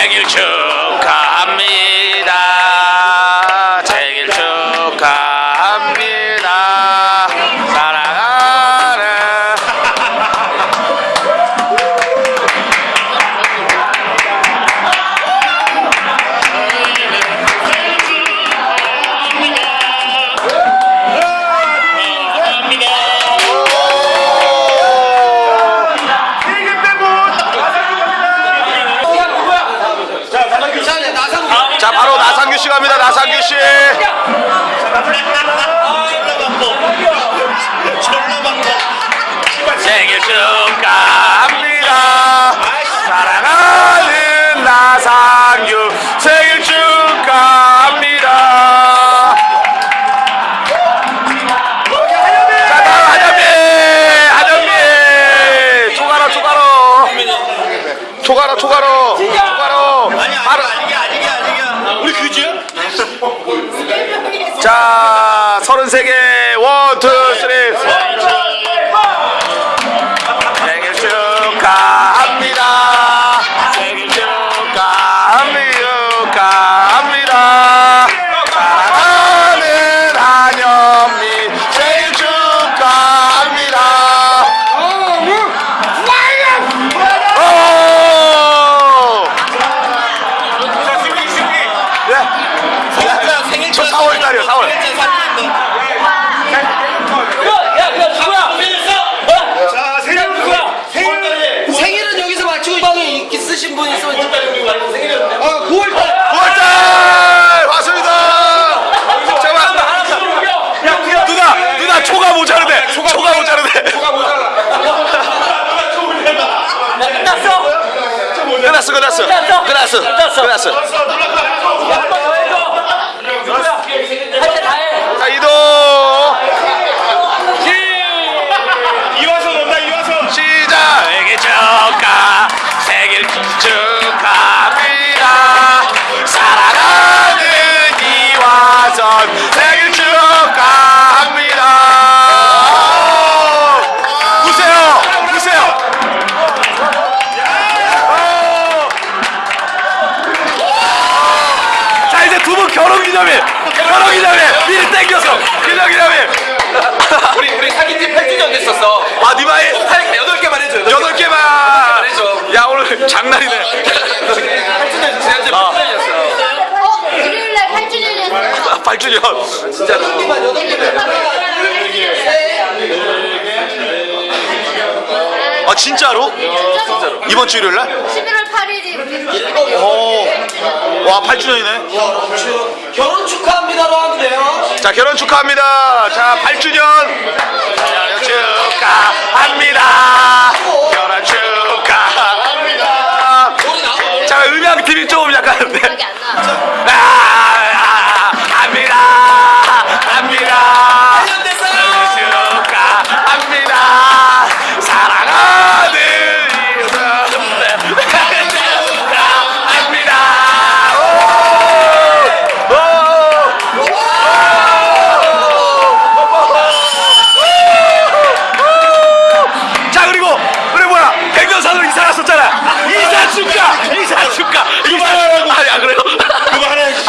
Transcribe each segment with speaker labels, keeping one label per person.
Speaker 1: 생일 축 자 바로 나상규 씨 갑니다. 나상규 씨. 자, 33개. 원, 투, 쓰리. Brazo, brazo, brazo. 두 분 결혼 기념일 결혼 기념일 미리 땡겨서 기념 기념일
Speaker 2: 우리 우리 사귄 지 8주년 됐었어
Speaker 1: 아 니마이
Speaker 2: 한 8개만 해줘
Speaker 1: 여덟 개만
Speaker 2: 해줘.
Speaker 1: 야 오늘 장난이네
Speaker 2: 8주년 지난주에
Speaker 1: 아.
Speaker 2: 8주년이었어
Speaker 3: 어? 일요일날 8주년이었어요.
Speaker 1: 8주년
Speaker 2: 진짜 8개만
Speaker 1: 아 진짜로?
Speaker 3: 진짜로?
Speaker 1: 이번 주 일요일 날?
Speaker 3: 11월 8일이
Speaker 1: 오 와 8주년이네.
Speaker 2: 결혼 축하합니다로 하면 돼요.
Speaker 1: 자 결혼 축하합니다. 자 8주년. 결혼 축하합니다. 결혼 축하합니다. 자 음향 팀이 조금 약간
Speaker 3: 기억이 안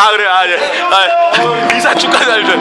Speaker 3: 아 그래 아예. 아, 네, 이사 축하드립니다.